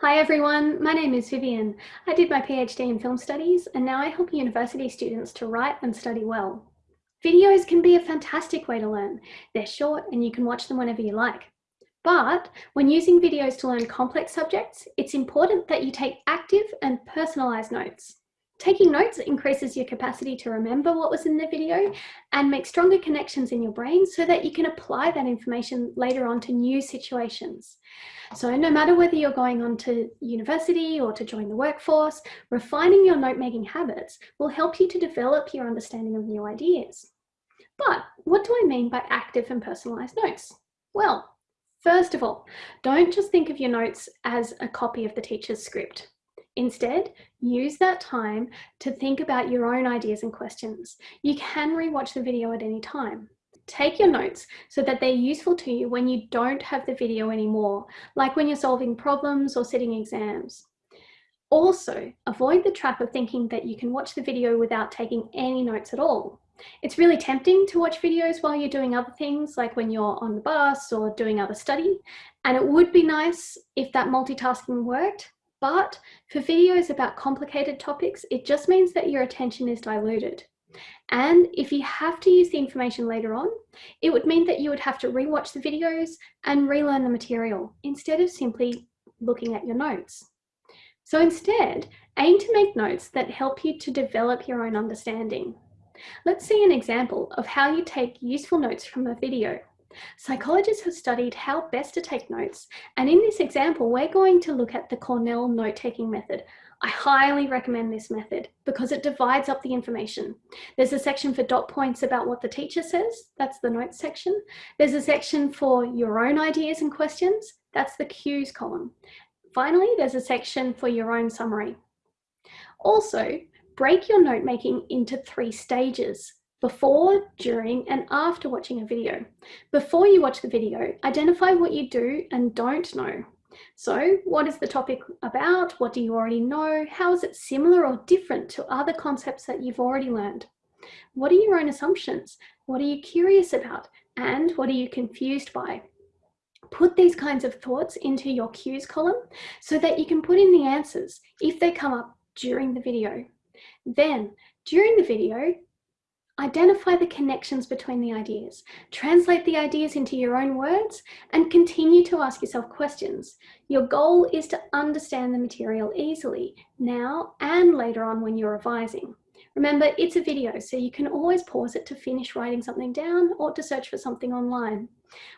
Hi everyone, my name is Vivian. I did my PhD in film studies and now I help university students to write and study well. Videos can be a fantastic way to learn. They're short and you can watch them whenever you like. But when using videos to learn complex subjects, it's important that you take active and personalized notes. Taking notes increases your capacity to remember what was in the video and make stronger connections in your brain so that you can apply that information later on to new situations. So no matter whether you're going on to university or to join the workforce, refining your note-making habits will help you to develop your understanding of new ideas. But what do I mean by active and personalized notes? Well, first of all, don't just think of your notes as a copy of the teacher's script. Instead, use that time to think about your own ideas and questions. You can rewatch the video at any time. Take your notes so that they're useful to you when you don't have the video anymore, like when you're solving problems or sitting exams. Also, avoid the trap of thinking that you can watch the video without taking any notes at all. It's really tempting to watch videos while you're doing other things, like when you're on the bus or doing other study. And it would be nice if that multitasking worked, but for videos about complicated topics, it just means that your attention is diluted. And if you have to use the information later on, it would mean that you would have to rewatch the videos and relearn the material instead of simply looking at your notes. So instead, aim to make notes that help you to develop your own understanding. Let's see an example of how you take useful notes from a video. Psychologists have studied how best to take notes, and in this example, we're going to look at the Cornell note-taking method. I highly recommend this method because it divides up the information. There's a section for dot points about what the teacher says, that's the notes section. There's a section for your own ideas and questions, that's the cues column. Finally, there's a section for your own summary. Also, break your note making into three stages before, during, and after watching a video. Before you watch the video, identify what you do and don't know. So what is the topic about? What do you already know? How is it similar or different to other concepts that you've already learned? What are your own assumptions? What are you curious about? And what are you confused by? Put these kinds of thoughts into your cues column so that you can put in the answers if they come up during the video. Then, during the video, Identify the connections between the ideas, translate the ideas into your own words, and continue to ask yourself questions. Your goal is to understand the material easily, now and later on when you're revising. Remember, it's a video, so you can always pause it to finish writing something down or to search for something online.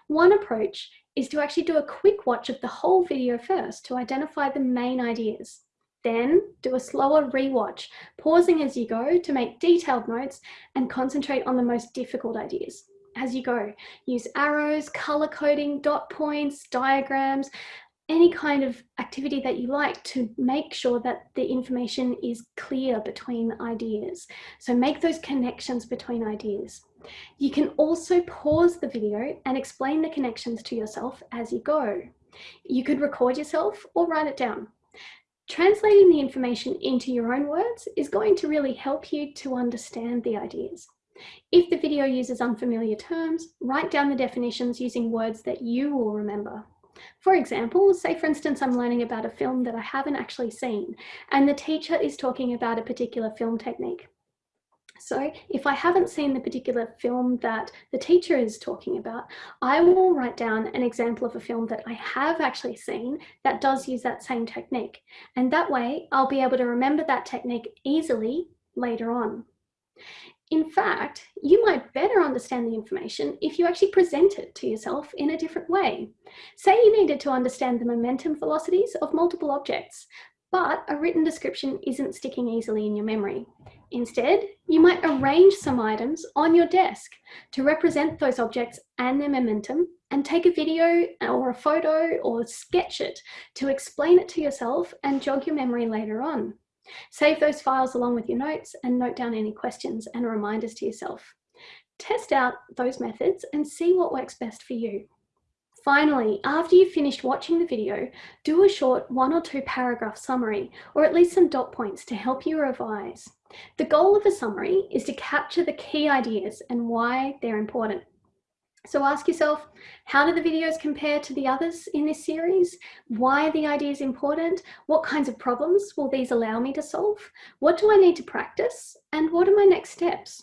One approach is to actually do a quick watch of the whole video first to identify the main ideas. Then do a slower rewatch, pausing as you go to make detailed notes and concentrate on the most difficult ideas. As you go, use arrows, color coding, dot points, diagrams, any kind of activity that you like to make sure that the information is clear between ideas. So make those connections between ideas. You can also pause the video and explain the connections to yourself as you go. You could record yourself or write it down. Translating the information into your own words is going to really help you to understand the ideas. If the video uses unfamiliar terms, write down the definitions using words that you will remember. For example, say for instance I'm learning about a film that I haven't actually seen and the teacher is talking about a particular film technique. So if I haven't seen the particular film that the teacher is talking about, I will write down an example of a film that I have actually seen that does use that same technique. And that way I'll be able to remember that technique easily later on. In fact, you might better understand the information if you actually present it to yourself in a different way. Say you needed to understand the momentum velocities of multiple objects, but a written description isn't sticking easily in your memory. Instead, you might arrange some items on your desk to represent those objects and their momentum and take a video or a photo or sketch it to explain it to yourself and jog your memory later on. Save those files along with your notes and note down any questions and reminders to yourself. Test out those methods and see what works best for you. Finally, after you've finished watching the video, do a short one or two paragraph summary, or at least some dot points to help you revise. The goal of a summary is to capture the key ideas and why they're important. So ask yourself, how do the videos compare to the others in this series? Why are the ideas important? What kinds of problems will these allow me to solve? What do I need to practice? And what are my next steps?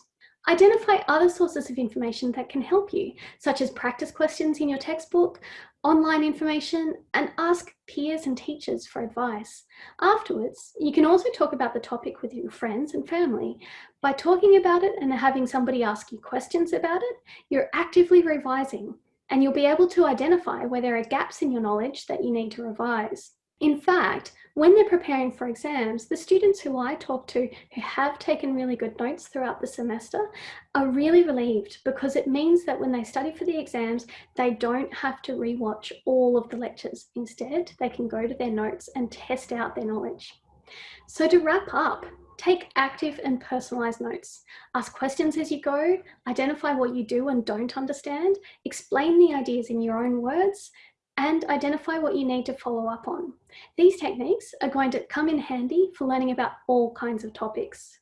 Identify other sources of information that can help you, such as practice questions in your textbook, online information, and ask peers and teachers for advice. Afterwards, you can also talk about the topic with your friends and family. By talking about it and having somebody ask you questions about it, you're actively revising and you'll be able to identify where there are gaps in your knowledge that you need to revise. In fact, when they're preparing for exams, the students who I talk to who have taken really good notes throughout the semester are really relieved because it means that when they study for the exams, they don't have to rewatch all of the lectures. Instead, they can go to their notes and test out their knowledge. So to wrap up, Take active and personalized notes. Ask questions as you go, identify what you do and don't understand, explain the ideas in your own words, and identify what you need to follow up on. These techniques are going to come in handy for learning about all kinds of topics.